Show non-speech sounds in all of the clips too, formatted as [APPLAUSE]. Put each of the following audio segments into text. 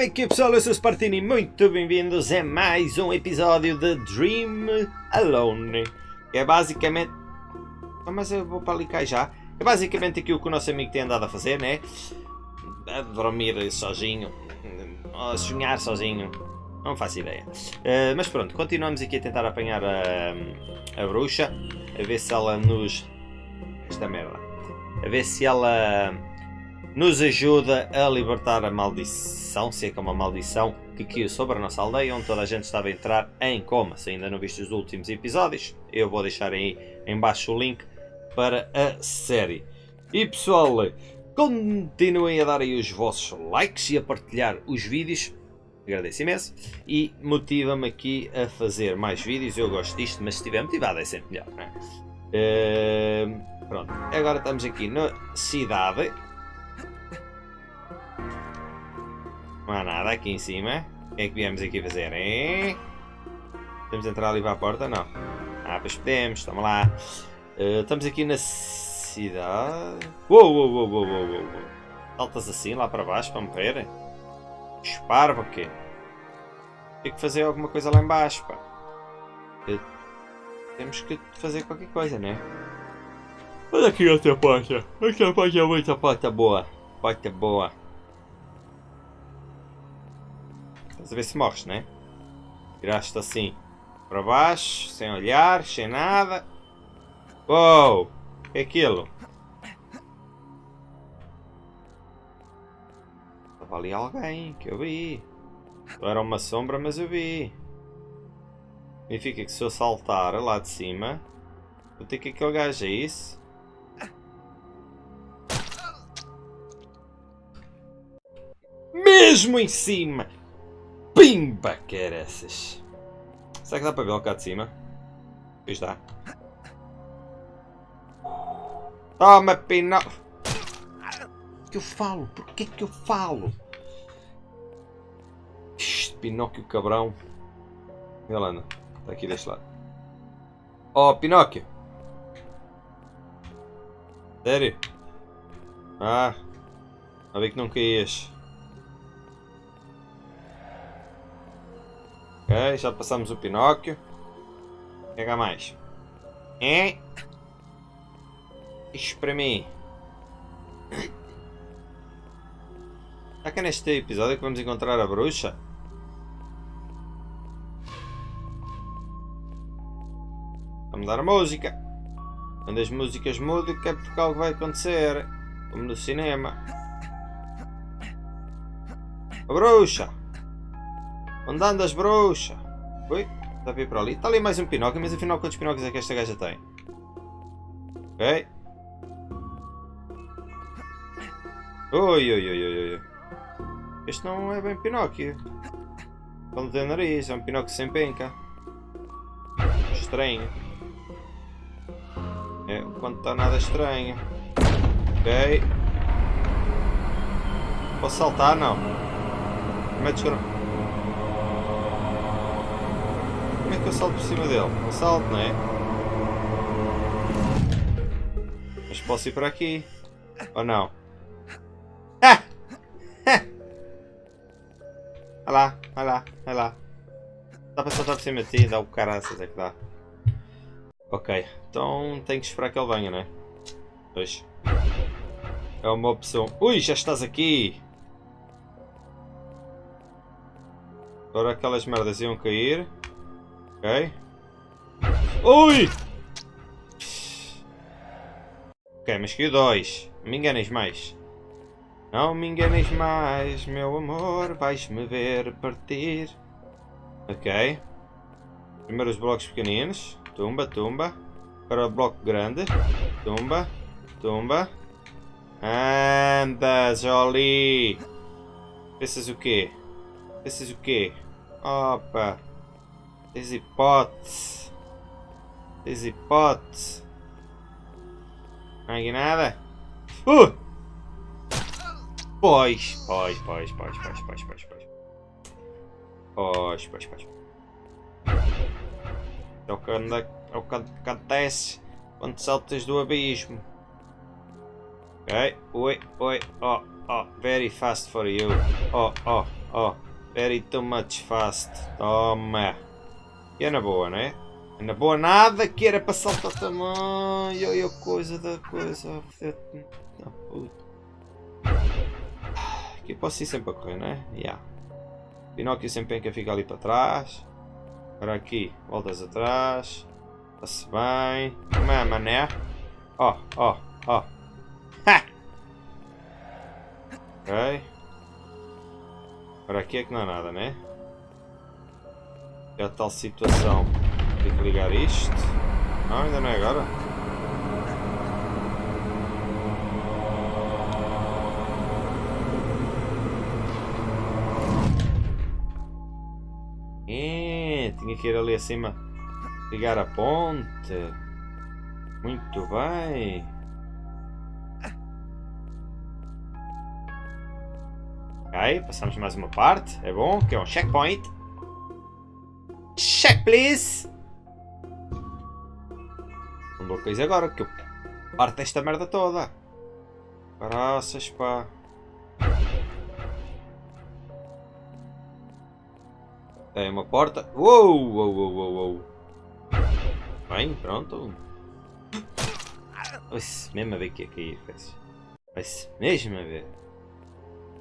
Como é que é pessoal? Eu sou o Spartini muito bem-vindos a mais um episódio de Dream Alone. É basicamente... Ah, mas eu vou para ali cá já. É basicamente aquilo que o nosso amigo tem andado a fazer, né? A dormir sozinho. A sonhar sozinho. Não faço ideia. Uh, mas pronto, continuamos aqui a tentar apanhar a, a bruxa. A ver se ela nos... Esta merda. A ver se ela nos ajuda a libertar a maldição, se é que é uma maldição, que caiu sobre a nossa aldeia, onde toda a gente estava a entrar em coma. Se ainda não viste os últimos episódios, eu vou deixar aí em baixo o link para a série. E pessoal, continuem a dar aí os vossos likes e a partilhar os vídeos. Agradeço imenso. E motiva-me aqui a fazer mais vídeos. Eu gosto disto, mas se estiver motivado é sempre melhor. Uh, pronto, agora estamos aqui na cidade nada aqui em cima. O que é que viemos aqui fazer, hein? Podemos entrar ali para a porta? Não. Ah, pois podemos. Toma lá. Uh, estamos aqui na cidade. Uou, uou, uou, uou, uou, uou. Saltas assim lá para baixo para morrer? Para quê? Tem que fazer alguma coisa lá embaixo, pá. Temos que fazer qualquer coisa, né? Olha aqui outra porta. Outra porta muita porta boa. Porta boa. Estás a ver se morres, né? Viraste assim para baixo, sem olhar, sem nada. Uou! O que é aquilo? Estava ali alguém que eu vi. Era uma sombra, mas eu vi. Significa que se eu saltar lá de cima, vou ter que aquele gajo, é isso? Mesmo em cima! Pimba, essas. Será que dá para ver lá cá de cima? Pois dá. Toma, Pinóquio! que eu falo? Porquê que eu falo? Este Pinóquio cabrão. Lá, não. Está aqui deste lado. Oh, Pinóquio! Sério? Ah, a ver que não caías. Ok, já passamos o Pinóquio. Pega mais. É. Isso para mim. Será que é neste episódio que vamos encontrar a bruxa? Vamos dar a música. Quando as músicas mudam, é porque algo vai acontecer. Como no cinema. A bruxa! Onde andas, bruxa? Ui, está a vir para ali. Está ali mais um Pinóquio, mas afinal quantos Pinóquios é que esta gaja tem? Ok. Ui, ui, ui, ui, ui. Este não é bem Pinóquio. Ele tem nariz, é um Pinóquio sem penca. Estranho. É, quando está nada estranho. Ok. Posso saltar? Não. Metes que eu salto por cima dele? Não salto, não é? Mas posso ir para aqui? Ou não? Ah! ah! Olha lá, olha lá, olha lá. Dá para saltar por cima de ti, dá o caraças, é que dá. Ok, então tenho que esperar que ele venha, não é? Pois. É uma opção. Ui, já estás aqui! Agora aquelas merdas iam cair. Ok. Ui! Ok, mas que dois. Me enganes mais. Não me enganes mais, meu amor. Vais-me ver partir. Ok. Primeiro os blocos pequeninos. Tumba, tumba. Para o bloco grande. Tumba, tumba. Anda, Jolie. Pensas o quê? Pensas o quê? Opa. Tens hipótese. Tens hipótese. Não há nada? Uh! Pois, pois, pois, pois, pois, pois, pois, pois. Pois, pois, pois. É o que, anda, é o que acontece quando saltas do abismo. Ok, oi, oi, oh, oh, very fast for you. Oh, oh. oh. Very too much fast. Toma. E é na boa, né? É na boa nada que era para saltar tamanho. E a coisa da coisa. Puta. Aqui posso ir sempre a correr, né? Yeah. Pinóquio sempre tem que ficar ali para trás. Agora aqui, voltas atrás. Está-se bem. Como é, mané? Ó, ó, ó. Ha! Ok. Agora aqui é que não há nada, né? É a tal situação. Tem que ligar isto. Não, ainda não é agora. É, tinha que ir ali acima ligar a ponte. Muito bem. Ok, passamos mais uma parte. É bom, que é um checkpoint. Check, please! Não dou coisa agora, que eu parto esta merda toda. Graças, pá. Tem uma porta. Uou, uou, uou, uou. Bem, pronto. Vai-se mesmo a ver que ia cair, Vai-se mesmo a ver.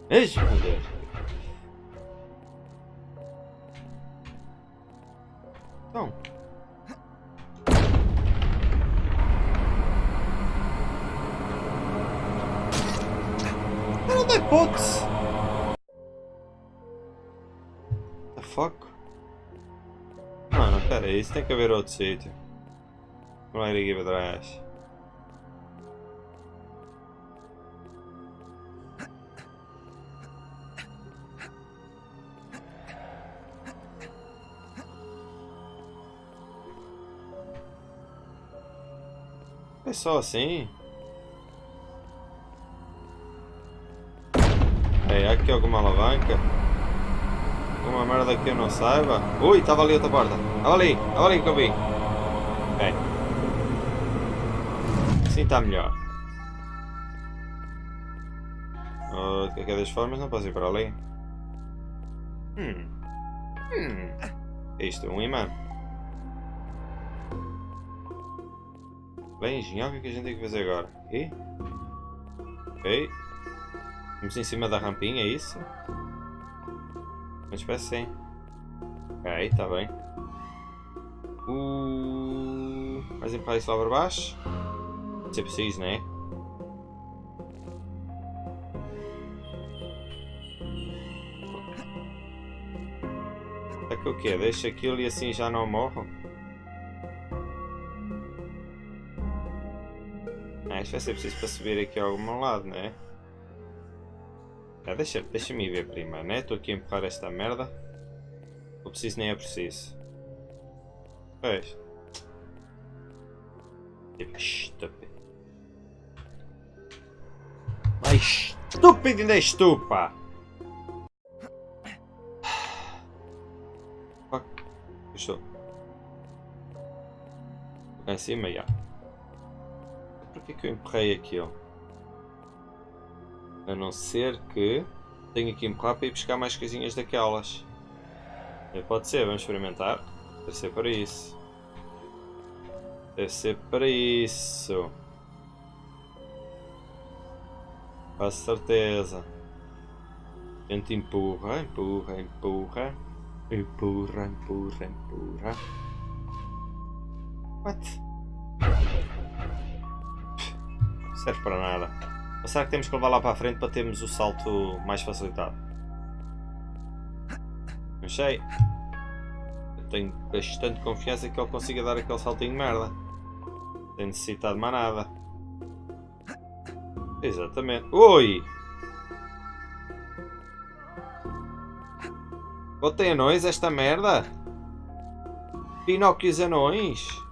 Mesmo a ver. Então. Não dá hipótese. The fuck? Mano, pera isso tem que haver outro sítio. Não ir aqui para trás. É só assim? É, aqui alguma alavanca? Alguma merda que eu não saiba? Ui, estava ali outra porta. Estava ali, estava ali que eu vi. Ok. Assim está melhor. Uh, de qualquer das formas não posso ir para ali. Hum. Hum. Isto é um imã. Bem, engenhar, o que é que a gente tem que fazer agora? E? Ok. Vamos em cima da rampinha, é isso? Mas parece sim. Ok, está bem. Uh, mais empurrar isso lá para baixo. Se é preciso, né? É que o quê? Deixa aquilo e assim já não morro? Ah, isto vai ser preciso para subir aqui a algum lado, né? Ah, deixa, deixa-me ver primeiro, né? Estou aqui a empurrar esta merda. Não preciso nem é preciso. Pois. Estúpido. Mais estúpido ainda és tu, pá! Fuck. Estou. Cá em cima, já. Porquê que eu empurrei aquilo? A não ser que tenho que empurrar para ir buscar mais coisinhas daquelas. Pode ser, vamos experimentar. Deve ser para isso. Deve ser para isso. Quase certeza. A gente empurra, empurra, empurra. Empurra, empurra, empurra. What? Serve para nada. Ou será que temos que levar lá para a frente para termos o salto mais facilitado? Não sei. Eu tenho bastante confiança que ele consiga dar aquele saltinho de merda. Sem necessitar de mais nada. Exatamente. Oi! Botei anões esta merda? Pinóquios anões?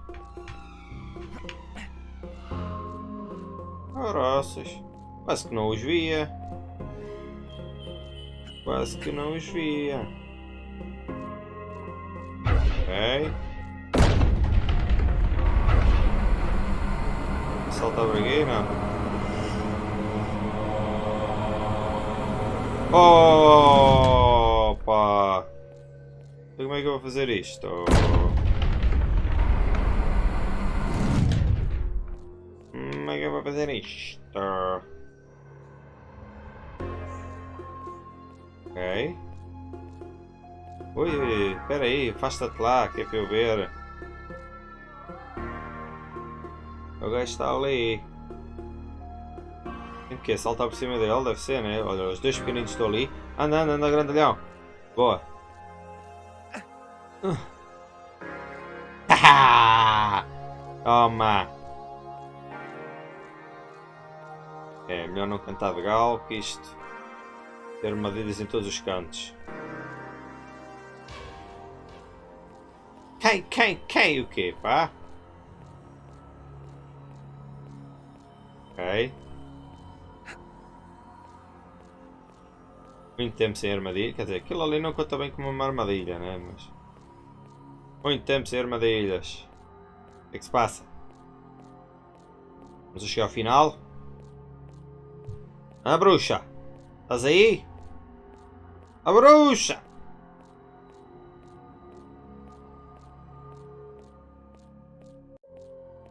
Quase que não os via. Quase que não os via. Ok. Salta a bragueira. Oh! é que eu vou fazer isto? Vou fazer isto? Ok. Ui, espera aí, afasta-te lá, que é para eu ver. O gajo está ali. Tem que saltar por cima dele, deve ser, né? Olha, os dois pequeninos estão ali. Anda, anda, anda, grandalhão. Boa. Uh. [LAUGHS] Toma. Melhor não cantar de galo que isto. Ter armadilhas em todos os cantos. Quem, quem, quem o quê, pá? Ok. Muito tempo sem armadilha. Quer dizer, aquilo ali não conta bem como uma armadilha, né? Mas... Muito tempo sem armadilhas. O que é que se passa? Vamos chegar ao final? Ah, bruxa! Estás aí? A bruxa!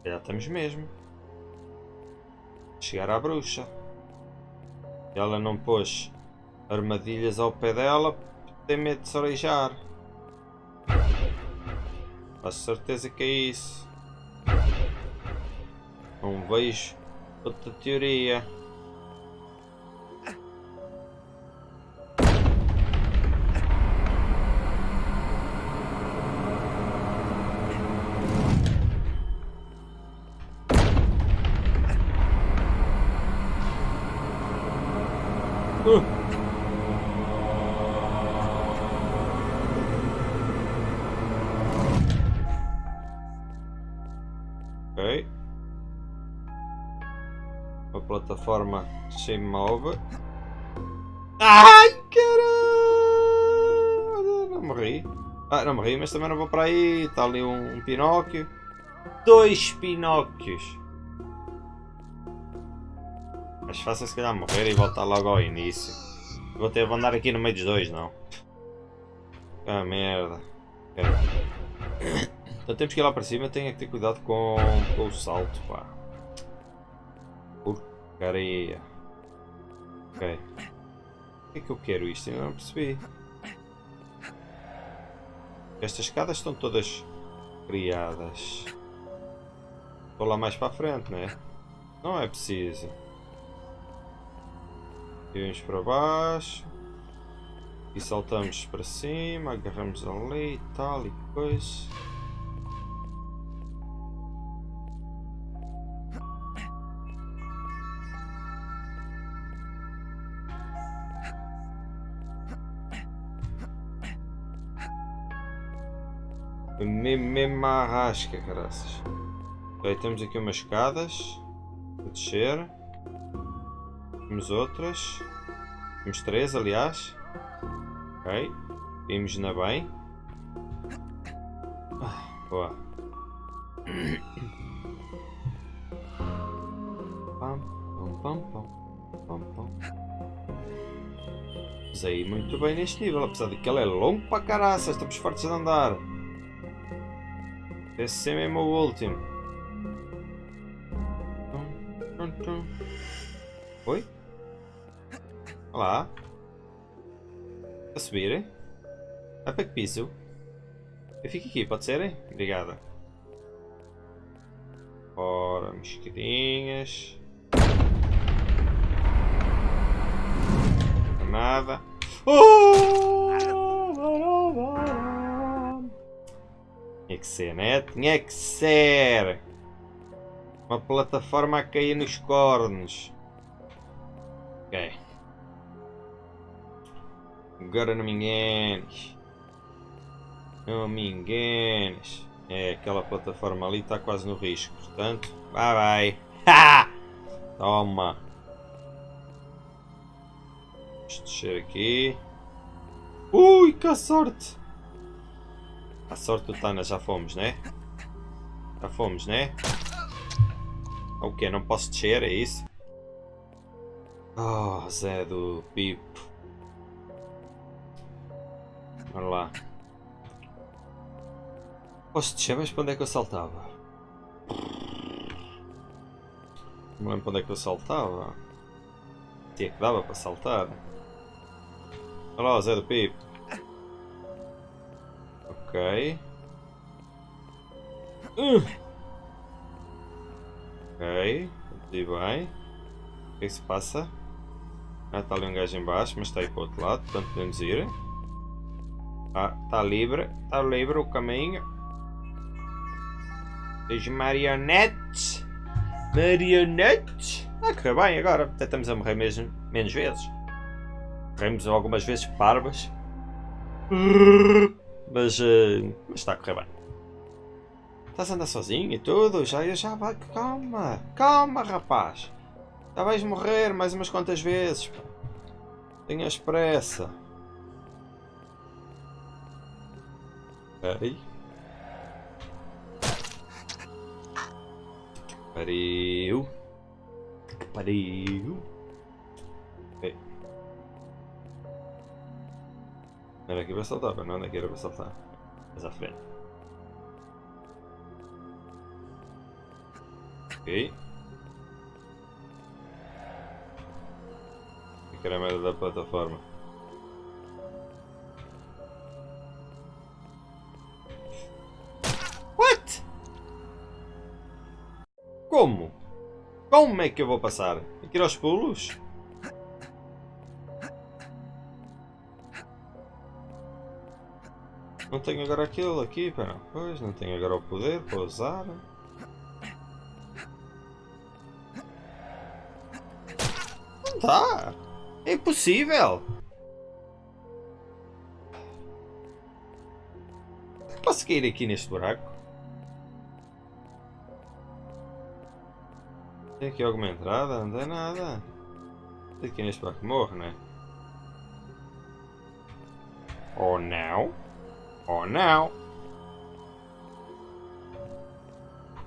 Já estamos mesmo. Chegar à bruxa. Ela não pôs armadilhas ao pé dela, tem medo de se orejar. Faço certeza que é isso. Não vejo outra teoria. Plataforma se move. Ai, caralho! Não morri. Ah, não morri, mas também não vou para aí. Está ali um, um Pinóquio. Dois Pinóquios. Mas faça se calhar morrer e voltar logo ao início. Vou ter de andar aqui no meio dos dois, não. Ah, merda. Então temos que ir lá para cima, tenho que ter cuidado com, com o salto, pá. Areia. Ok. Por que é que eu quero isto? Eu não percebi. Estas escadas estão todas criadas. Vou lá mais para a frente, não é? Não é preciso. E vamos para baixo. E saltamos para cima, agarramos ali e tal e coisa. Mesmo a arrasca, caraças. Temos aqui umas escadas. Para descer. Temos outras. Temos três, aliás. Ok. Vimos na bem. Ah, boa. Pam, pam, pam, pam, pam. Usei muito bem neste nível, apesar de que ele é longo para caraças, estamos fortes de andar. Esse é mesmo o último. Oi? Olá. A subir? A para que piso? Eu fico aqui, pode ser? Obrigada. Ora, mosquitinhas. Nada. Oh! Que ser, né? Tinha que ser! Uma plataforma a cair nos cornos. Ok. Agora não me enganes. Não me enganes. É, aquela plataforma ali está quase no risco. Portanto, vai vai. Ha! Toma. Vamos descer aqui. Ui, que sorte! A sorte do Tana já fomos, né? Já fomos, né? O que? Não posso descer, é isso? Oh, Zé do Pipo. Bora lá. Posso descer, mas para onde é que eu saltava? Não me lembro para onde é que eu saltava. Tinha que dava para saltar. Olha lá, Zé do Pipo. Ok. Uh. Ok. E bem. O que é que se passa? Ah, está ali um gajo em baixo, mas está aí para o outro lado, portanto podemos ir. Ah, está livre. Está livre o caminho. As marionetes. Marionetes. Ah, correu bem agora. Até estamos a morrer mesmo, menos vezes. Morremos algumas vezes parvas. Mas, uh, mas está a correr bem. Estás a andar sozinho e tudo? Já, já vai. Calma. Calma, rapaz. Já vais morrer mais umas quantas vezes. Tenhas pressa. Ok. Pariu. Pariu. Era aqui para saltar, é aqui era para saltar. Mais à frente. Ok. Que era a merda da plataforma. What? Como? Como é que eu vou passar? Ir aos pulos? Não tenho agora aquilo aqui, pera. Pois, não tenho agora o poder para usar. Não dá! É impossível! Posso cair aqui neste buraco? Tem aqui alguma entrada? Não tem nada. Tem aqui neste buraco morre, né? Ou não? Ou não?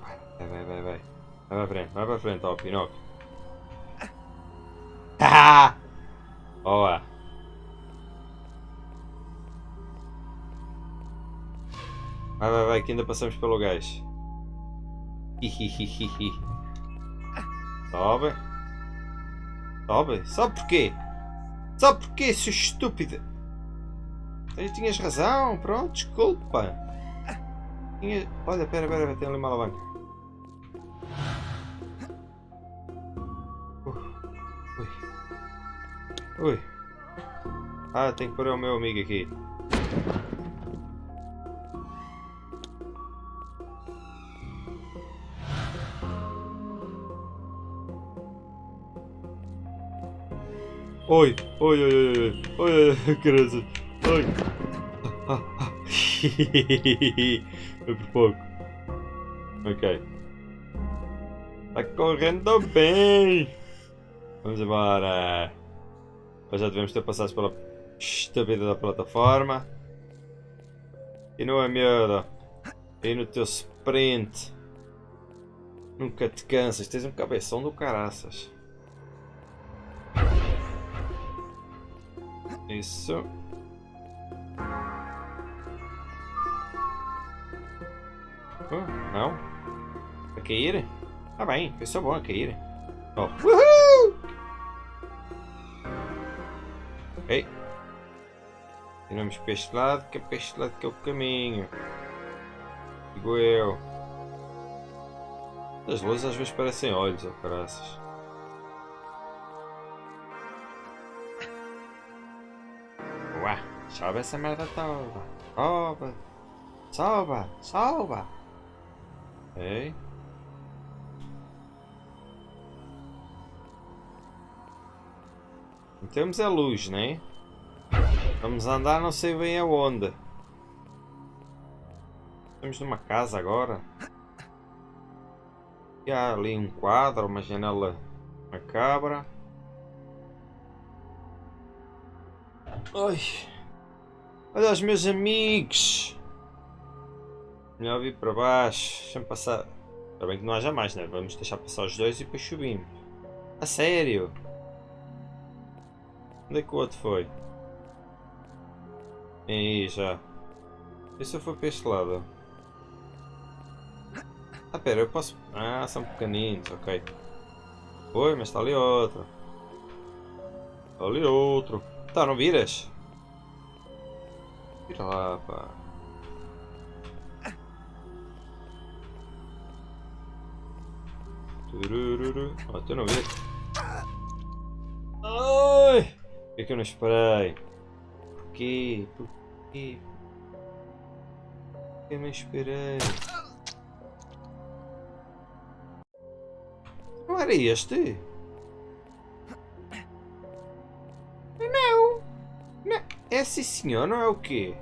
Vai, vai, vai, vai. Vai para frente, vai para frente, ó, Pinóquio. [LAUGHS] Ah! Boa. Vai, vai, vai, que ainda passamos pelo gás. [LAUGHS] Sobe. Sobe. Sobe porquê? Sobe porquê, seu estúpido? Tinhas razão, pronto, desculpa. Tinha... Olha, pera, pera, tem ali uma alavanca. Ui. Ui. Ah, tem que pôr o meu amigo aqui. Oi, oi, oi, oi, oi, oi, oi, [LAUGHS] Oi. [LAUGHS] Foi por pouco. Ok. Tá correndo bem. Vamos embora. Mas já devemos ter passado pela estúpida da plataforma. E não é medo. E no teu sprint. Nunca te cansas. Tens um cabeção do caraças. Isso. Oh, não? A cair? Ah bem, foi só bom a cair. Oh. Uhul! Ok. Tiramos para este lado, que é para este lado que é o caminho. Digo eu. As luzes às vezes parecem olhos, ou oh, caraças. Sobe essa merda toda. Sobe. Sobe. Sobe. Ok. Temos a luz, né? Vamos andar não sei bem aonde. Estamos numa casa agora. E há ali um quadro, uma janela macabra. Ai. Olha os meus amigos. Melhor vir para baixo. Deixa-me passar. Ainda bem que não haja mais, né? Vamos deixar passar os dois e depois subimos. A sério? Onde é que o outro foi? Vem aí já. E se eu for para este lado? Ah, pera, eu posso... Ah, são pequeninos, ok. Oi, mas está ali outro. Está ali outro. Tá, não viras? Vira lá, pá. Turururu. Oh, tu não vês? Ai! Por que, que eu não esperei? Porquê? Porquê? Por que eu não esperei? Não era este? Não! não. É sim senhor, não é o quê?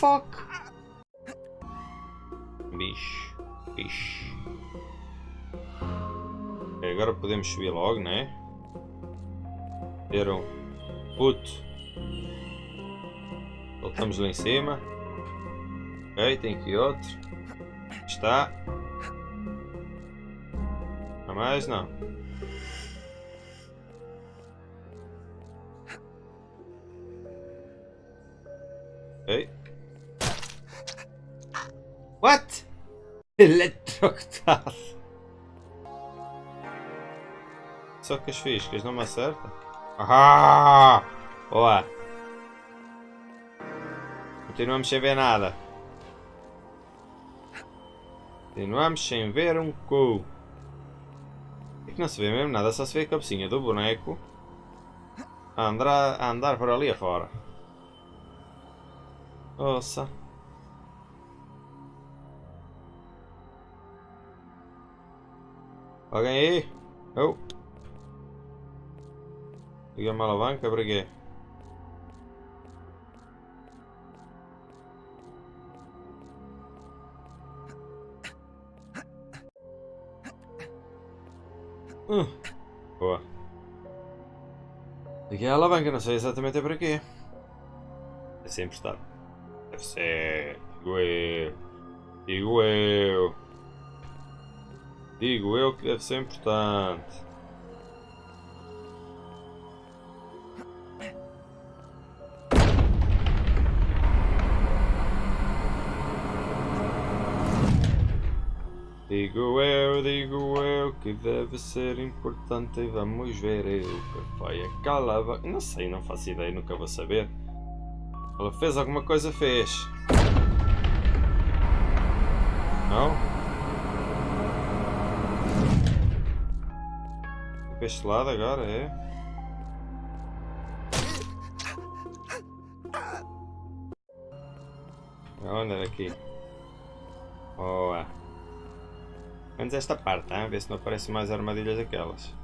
Fuck? Bicho, bicho. Agora podemos subir logo, né? Ter um puto. Voltamos lá em cima. Ok, tem aqui outro. Está. Não mais não. What? Eletrocutado. Só que as fiscas não me acertam. Ah! Boa! Continuamos sem ver nada. Continuamos sem ver um cu. É que não se vê mesmo nada, só se vê a cabecinha do boneco a andar, a andar por ali afora. Nossa. Alguém aí? Oh. Liga uma alavanca para quê? Hum. Boa. Liguei a alavanca, não sei exatamente para quê. É sempre estar. Deve ser. Digo eu. Digo eu. Digo eu que deve ser importante. Digo eu, digo eu que deve ser importante e vamos ver eu que foi. Não sei, não faço ideia, nunca vou saber. Ela fez alguma coisa, fez. Não? Para este lado agora, é? Onde era aqui? Boa. Menos esta parte, hein? ver se não aparecem mais armadilhas aquelas.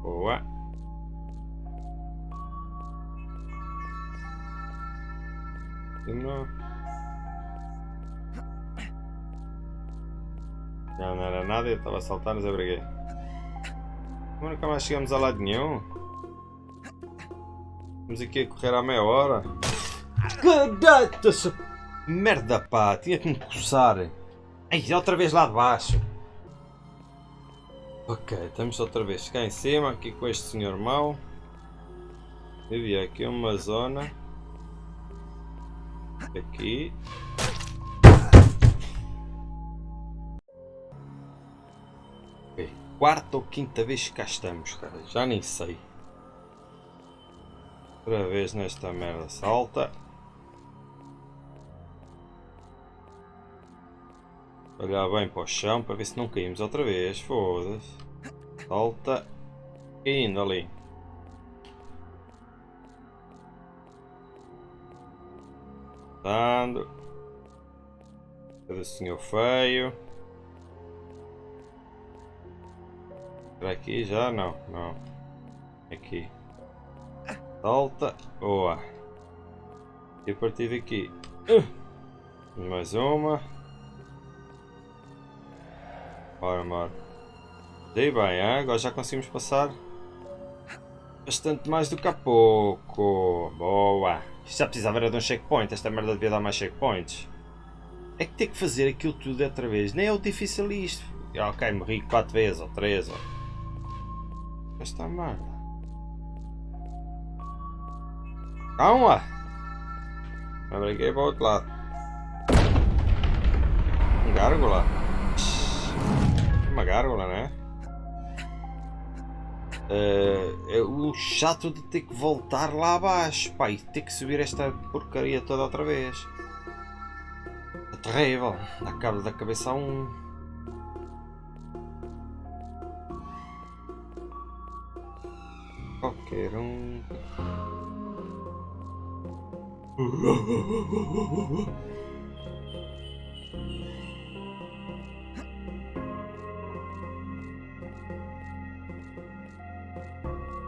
Boa. Não. Já não era nada, eu estava a saltar, mas abriguei. Como nunca mais chegamos a lado nenhum? Estamos aqui a correr há meia hora. Merda pá, tinha que me coçar. Ai, outra vez lá de baixo. Ok, estamos outra vez cá em cima, aqui com este senhor mau. Havia aqui uma zona. Aqui. Quarta ou quinta vez que cá estamos, cara. Já nem sei. Outra vez nesta merda salta. Olhar bem para o chão para ver se não caímos outra vez. Foda-se. Salta. Indo ali. Dando. Cadê o senhor feio? Aqui já? Não, não. Aqui. Salta. Boa. E a partir daqui. Uh. Mais uma. Ora, mora. Dei bem, hein? agora já conseguimos passar bastante mais do que há pouco. Boa. Já precisava era de um checkpoint. Esta merda devia dar mais checkpoints. É que ter que fazer aquilo tudo outra vez. Nem é o difícil isto. Ok, morri 4 vezes ou 3. Ou... Esta merda. Calma! Eu brinquei para o outro lado. Um gárgula. Uma gárgula, né? Uh, é o chato de ter que voltar lá abaixo, pai, ter que subir esta porcaria toda outra vez. É terrível. Dá da cabeça a um. Qualquer um.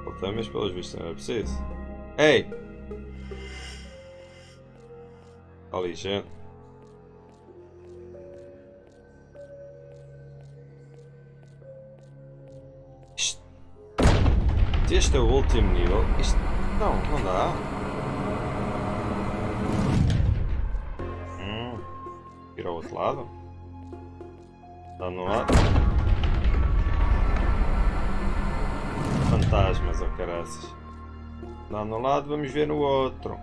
Voltamos pelos vistos, não era preciso. Ei! Ali, gente. Este é o último nível. Isto... Não, não dá. Hum. Ir ao outro lado. Está no lado. Fantasmas, ou oh, caraças. Dá no lado, vamos ver no outro.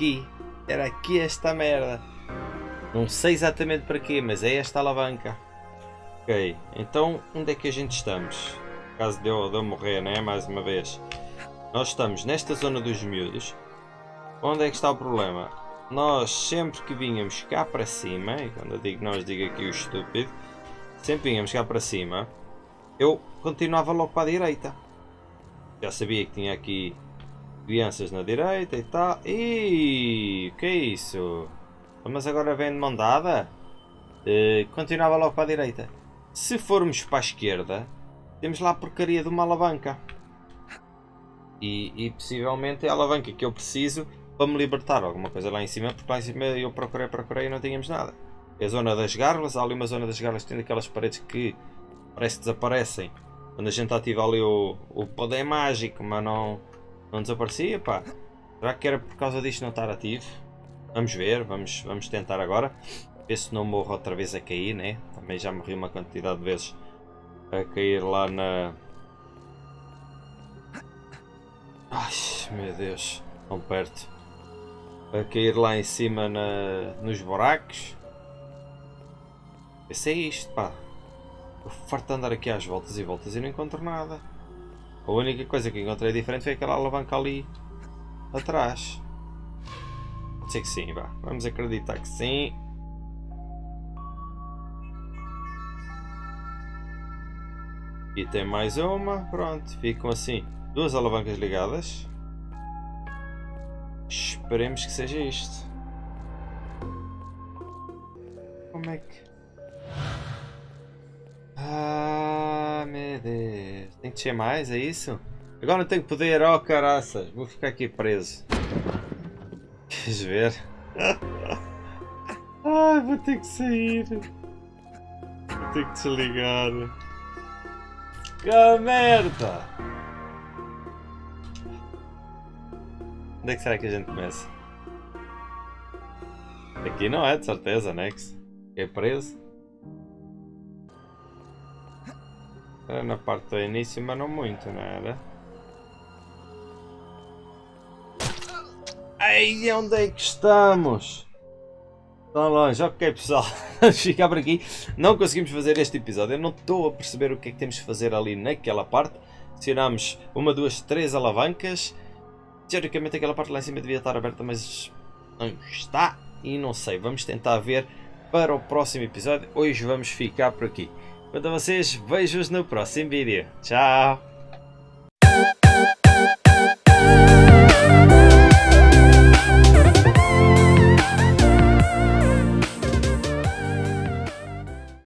Aqui. Era aqui esta merda. Não sei exatamente para quê, mas é esta alavanca. Ok, então onde é que a gente estamos? Caso de eu, de eu morrer, né? Mais uma vez. Nós estamos nesta zona dos miúdos. Onde é que está o problema? Nós sempre que vinhamos cá para cima, e quando eu digo nós digo aqui o estúpido, sempre vinhamos cá para cima, eu continuava logo para a direita. Já sabia que tinha aqui Crianças na direita e tal. Ih, que é isso? Mas agora vem de mão dada? Uh, continuava logo para a direita. Se formos para a esquerda, temos lá a porcaria de uma alavanca. E, e possivelmente é a alavanca que eu preciso para me libertar alguma coisa lá em cima, porque lá em cima eu procurei, procurei e não tínhamos nada. É a zona das gárgulas, há ali uma zona das gárgulas que tem aquelas paredes que parece que desaparecem. Quando a gente ativa ali o, o poder mágico, mas não, não desaparecia, pá. Será que era por causa disto não estar ativo? Vamos ver, vamos, vamos tentar agora. Ver se não morro outra vez a cair, né? Também já morri uma quantidade de vezes a cair lá na... Ai, meu Deus, tão perto. A cair lá em cima na, nos buracos. Esse é isto, pá. Eu farto de andar aqui às voltas e voltas e não encontro nada. A única coisa que encontrei diferente foi aquela alavanca ali atrás. Pode ser que sim, vá. Vamos acreditar que sim. E tem mais uma. Pronto, ficam assim duas alavancas ligadas. Esperemos que seja isto. Como é que... Ah, meu Deus. Tem que descer mais, é isso? Agora não tenho poder, oh caraças. Vou ficar aqui preso. Queres ver? [LAUGHS] Ai, vou ter que sair. Vou ter que desligar. Que merda! Onde é que será que a gente começa? Aqui não é, de certeza, Nex. É preso. Era na parte do início, mas não muito, não era? Ai, onde é que estamos? Tão longe, ok pessoal, [LAUGHS] vamos ficar por aqui. Não conseguimos fazer este episódio, eu não estou a perceber o que é que temos de fazer ali naquela parte. Acionámos uma, duas, três alavancas. Teoricamente aquela parte lá em cima devia estar aberta, mas não está. E não sei, vamos tentar ver para o próximo episódio. Hoje vamos ficar por aqui. Quanto a vocês, vejo-os no próximo vídeo. Tchau!